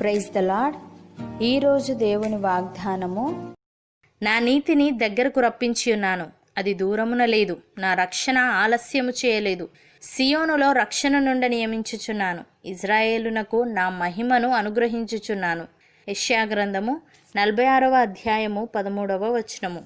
Praise the lord ఈరోజు దేవుని వాగ్దానము నా నీతిని దగ్గరకు రప్పించి ఉన్నాను అది దూరమున లేదు. నా రక్షణ ఆలస్యము చేయలేదు. సియోనులో రక్షణ నుండి నియమించుచున్నాను. ఇజ్రాయేలునకు నా మహిమను అనుగ్రహించుచున్నాను. యెషయా గ్రంథము నలభై ఆరవ అధ్యాయము పదమూడవ వచనము.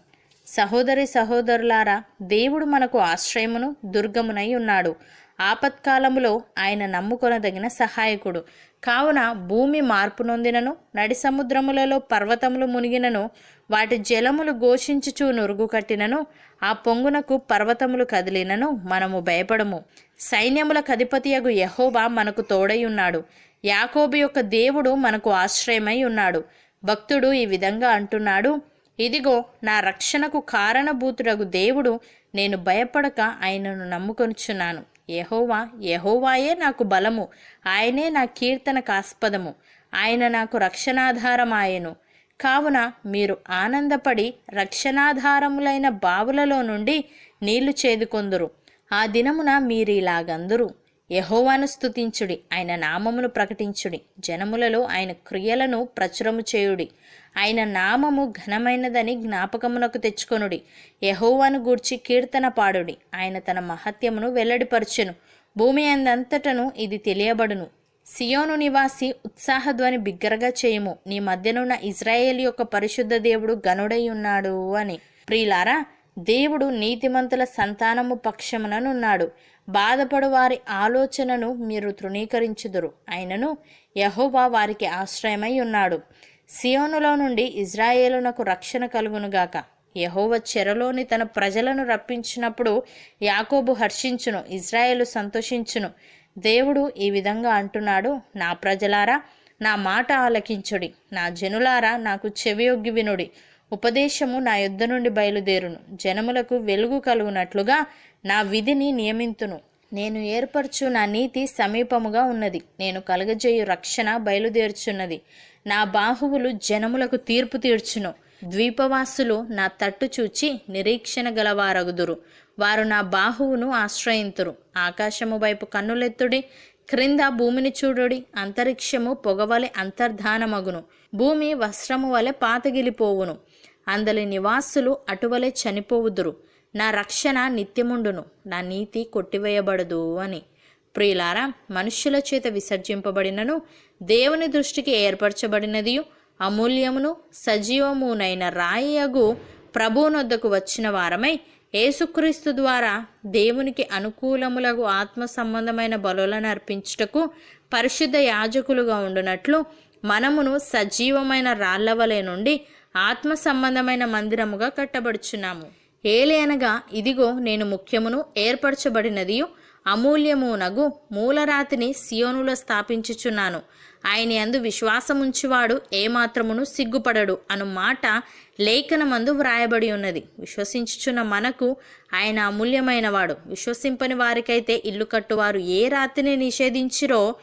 సహోదరి సహోదరులారా దేవుడు మనకు ఆశ్రయమును దుర్గమునై ఉన్నాడు. ఆపత్కాలములో ఆయన నమ్ముకొనదగిన సహాయకుడు. కావున భూమి మార్పు నొందినను నడి సముద్రములలో పర్వతములు మునిగినను వాటి జలములు ఘోషించుచూ నురుగు కట్టినను ఆ పొంగునకు పర్వతములు కదిలినను మనము భయపడము. సైన్యముల కధిపతియగు యహోబా మనకు తోడై ఉన్నాడు. యాకోబు యొక్క దేవుడు మనకు ఆశ్రయమై ఉన్నాడు. భక్తుడు ఈ విధంగా అంటున్నాడు ఇదిగో నా రక్షణకు కారణభూతుడగు దేవుడు నేను భయపడక ఆయనను నమ్ముకొనుచున్నాను. యెహోవా యెహోవాయే నాకు బలము. ఆయనే నా కీర్తనకాస్పదము. ఆయన నాకు రక్షణాధారమాయెను. కావున మీరు ఆనందపడి రక్షణాధారములైన బావులలో నుండి నీళ్ళు చేదుకొందురు. ఆ దినమున మీరిలాగందురు. యహోవాను స్తుతించుడి ఆయన నామమును ప్రకటించుడి. జనములలో ఆయన క్రియలను ప్రచురము చేయుడి. ఆయన నామము ఘనమైనదని జ్ఞాపకమునకు తెచ్చుకొనుడి. యహోవాను గూర్చి కీర్తన పాడుడి. ఆయన తన మహత్యమును వెల్లడిపరచెను. భూమి అందంతటను ఇది తెలియబడును. సియోను నివాసి ఉత్సాహధ్వని బిగ్గరగా చేయము. నీ మధ్యనున్న ఇజ్రాయేల్ యొక్క పరిశుద్ధ దేవుడు గనుడై ఉన్నాడు అని. ప్రియులారా దేవుడు నీతిమంతుల సంతానము పక్షముననున్నాడు. బాధపడు వారి ఆలోచనను మీరు తృణీకరించుదురు. అయినను యహోవా వారికి ఆశ్రయమై ఉన్నాడు. సియోనులో నుండి ఇజ్రాయేలునకు రక్షణ కలుగునుగాక యహోవ చెరలోని తన ప్రజలను రప్పించినప్పుడు యాకోబు హర్షించును ఇజ్రాయేలు సంతోషించును. దేవుడు ఈ విధంగా అంటున్నాడు నా ప్రజలారా నా మాట ఆలకించుడి. నా జనులారా నాకు చెవియొగ్గి వినుడి. ఉపదేశము నా యుద్ధ నుండి బయలుదేరును. జనములకు వెలుగు కలుగునట్లుగా నా విధిని నియమింతును. నేను ఏర్పరచు నా నీతి సమీపముగా ఉన్నది. నేను కలుగజేయు రక్షణ బయలుదేర్చున్నది. నా బాహువులు జనములకు తీర్పు తీర్చును. ద్వీపవాసులు నా తట్టు చూచి నిరీక్షణ గలవారగుదురు. వారు నా బాహువును ఆశ్రయింతురు. ఆకాశము వైపు కన్నులెత్తుడి క్రింద భూమిని చూడుడి అంతరిక్షము పొగవలె అంతర్ధానమగును. భూమి వస్త్రము వలె పాతగిలిపోవును. అందలి నివాసులు అటువలే చనిపోవుదురు. నా రక్షణ నిత్యముండును. నా నీతి కొట్టివేయబడదు అని. ప్రియులారా మనుష్యుల చేత విసర్జింపబడినను దేవుని దృష్టికి ఏర్పరచబడినదియు అమూల్యమును సజీవమునైన రాయగు ప్రభువునొద్దకు వచ్చిన వారమై ఏసుక్రీస్తు ద్వారా దేవునికి అనుకూలములకు ఆత్మ సంబంధమైన బలులను అర్పించుటకు పరిశుద్ధ యాజకులుగా ఉండునట్లు మనమును సజీవమైన రాళ్ళవలే నుండి ఆత్మ సంబంధమైన మందిరముగా కట్టబడుచున్నాము. ఏలే అనగా ఇదిగో నేను ముఖ్యమును ఏర్పరచబడినదియు అమూల్యమునగు మూలరాతిని సియోనులో స్థాపించుచున్నాను. ఆయన యందు విశ్వాసముంచువాడు ఏమాత్రమును సిగ్గుపడడు అను మాట లేఖనమందు వ్రాయబడి ఉన్నది. విశ్వసించుచున్న మనకు ఆయన అమూల్యమైనవాడు. విశ్వసింపని వారికైతే ఇల్లు కట్టువారు ఏ రాతిని నిషేధించిరో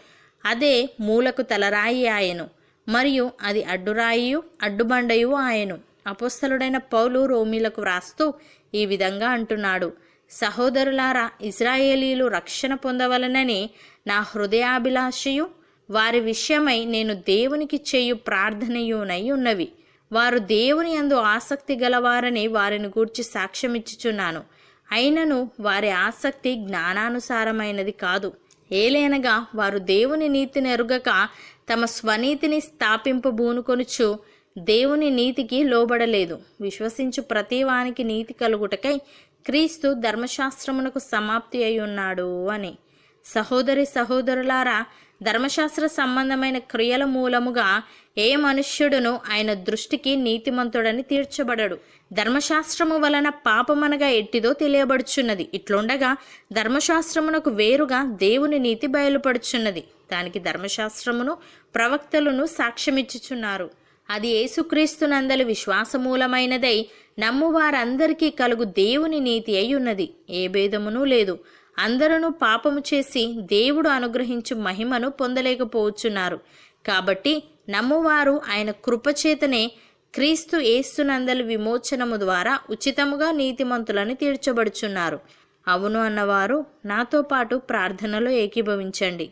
అదే మూలకు తలరాయి ఆయను. మరియు అది అడ్డురాయియు అడ్డుబండయు ఆయను. అపోస్తలుడైన పౌలు రోమీలకు వ్రాస్తూ ఈ విధంగా అంటున్నాడు. సహోదరులారా ఇజ్రాయేలీలు రక్షణ పొందవలనని నా హృదయాభిలాషయు. వారి విషయమై నేను దేవునికి చేయు ప్రార్థనయునై ఉన్నవి. వారు దేవుని యందు ఆసక్తి గలవారని వారిని గూర్చి సాక్ష్యమిచ్చుచున్నాను. అయినను వారి ఆసక్తి జ్ఞానానుసారమైనది కాదు. ఏలేనగా వారు దేవుని నీతిని ఎరుగక తమ స్వనీతిని స్థాపింపబూనుకొనుచు దేవుని నీతికి లోబడలేదు. విశ్వసించు ప్రతివానికి నీతి కలుగుటకై క్రీస్తు ధర్మశాస్త్రమునకు సమాప్తి అయి ఉన్నాడు అని. సహోదరి సహోదరులారా ధర్మశాస్త్ర సంబంధమైన క్రియల మూలముగా ఏ మనుష్యుడును ఆయన దృష్టికి నీతిమంతుడని తీర్చబడడు. ధర్మశాస్త్రము వలన పాపమనగా ఎట్టిదో తెలియబడుచున్నది. ఇట్లుండగా ధర్మశాస్త్రమునకు వేరుగా దేవుని నీతి బయలుపడుచున్నది. దానికి ధర్మశాస్త్రమును ప్రవక్తలను సాక్ష్యమిచ్చుచున్నారు. అది యేసుక్రీస్తునందలి విశ్వాసమూలమైనదై నమ్మువారందరికీ కలుగు దేవుని నీతి అయి ఉన్నది ఏ భేదమునూ లేదు. అందరూ పాపము చేసి దేవుడు అనుగ్రహించు మహిమను పొందలేకపోవచ్చున్నారు. కాబట్టి నమ్మువారు ఆయన కృపచేతనే క్రీస్తు ఏస్తునందలి విమోచనము ద్వారా ఉచితముగా నీతిమంతులను తీర్చబడుచున్నారు. అవును అన్నవారు నాతో పాటు ప్రార్థనలో ఏకీభవించండి.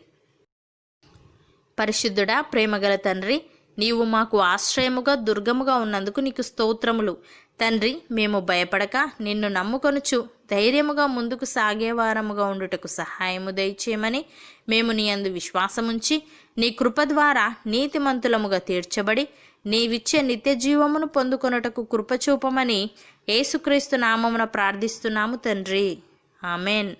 పరిశుద్ధుడా ప్రేమగల తండ్రి నీవు మాకు ఆశ్రయముగా దుర్గముగా ఉన్నందుకు నీకు స్తోత్రములు. తండ్రి మేము భయపడక నిన్ను నమ్ముకొనుచు ధైర్యముగా ముందుకు సాగేవారముగా ఉండుటకు సహాయము దయచేయమని మేము నీ అందు విశ్వాసముంచి నీ కృప ద్వారా నీతిమంతులముగా తీర్చబడి నీవిచ్చే నిత్య జీవమును పొందుకొనుటకు కృపచూపమని యేసుక్రీస్తు నామమున ప్రార్థిస్తున్నాము తండ్రి. ఆమెన్.